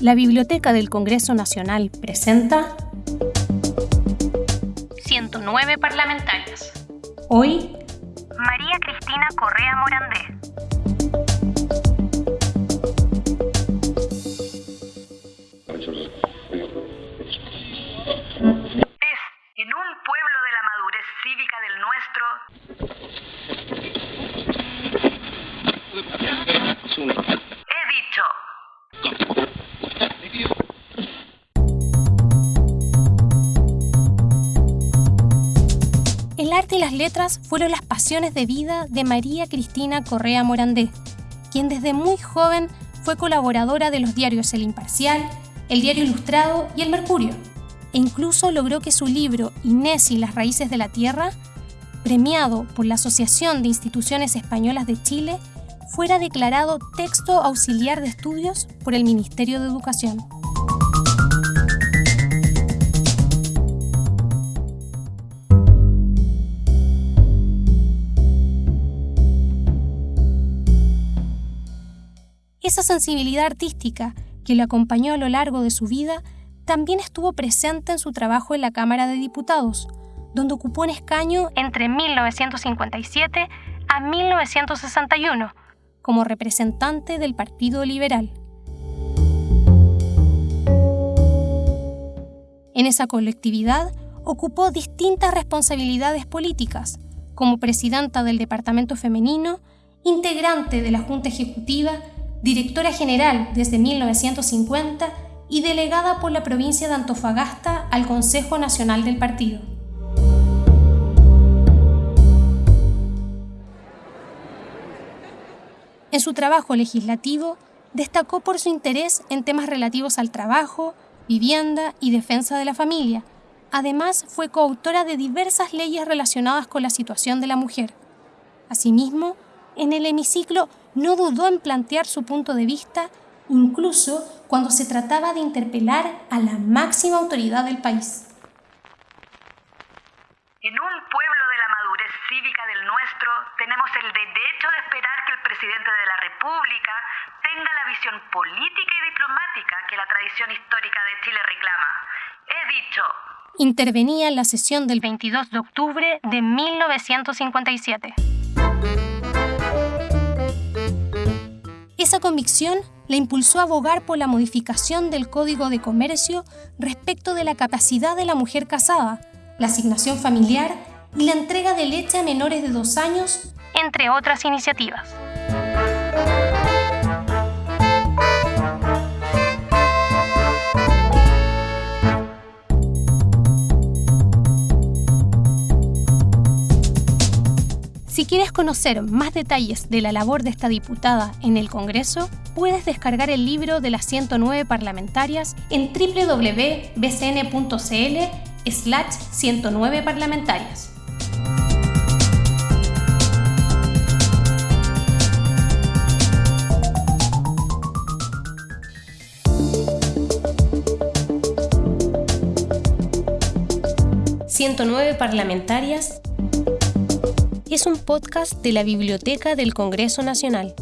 La Biblioteca del Congreso Nacional presenta 109 parlamentarias. Hoy, María Cristina Correa Morandé. Y las letras fueron las pasiones de vida de María Cristina Correa Morandé, quien desde muy joven fue colaboradora de los diarios El Imparcial, El Diario Ilustrado y El Mercurio, e incluso logró que su libro Inés y las raíces de la tierra, premiado por la Asociación de Instituciones Españolas de Chile, fuera declarado texto auxiliar de estudios por el Ministerio de Educación. Esa sensibilidad artística que le acompañó a lo largo de su vida también estuvo presente en su trabajo en la Cámara de Diputados, donde ocupó un escaño entre 1957 a 1961 como representante del Partido Liberal. En esa colectividad ocupó distintas responsabilidades políticas, como presidenta del Departamento Femenino, integrante de la Junta Ejecutiva, directora general desde 1950 y delegada por la provincia de Antofagasta al Consejo Nacional del Partido. En su trabajo legislativo, destacó por su interés en temas relativos al trabajo, vivienda y defensa de la familia. Además, fue coautora de diversas leyes relacionadas con la situación de la mujer. Asimismo, en el hemiciclo no dudó en plantear su punto de vista, incluso cuando se trataba de interpelar a la máxima autoridad del país. En un pueblo de la madurez cívica del nuestro, tenemos el derecho de esperar que el presidente de la República tenga la visión política y diplomática que la tradición histórica de Chile reclama. He dicho. Intervenía en la sesión del 22 de octubre de 1957. Esa convicción le impulsó a abogar por la modificación del Código de Comercio respecto de la capacidad de la mujer casada, la asignación familiar y la entrega de leche a menores de dos años, entre otras iniciativas. Quieres conocer más detalles de la labor de esta diputada en el Congreso, puedes descargar el libro de las 109 parlamentarias en www.bcn.cl slash 109 parlamentarias. «109 parlamentarias» es un podcast de la Biblioteca del Congreso Nacional.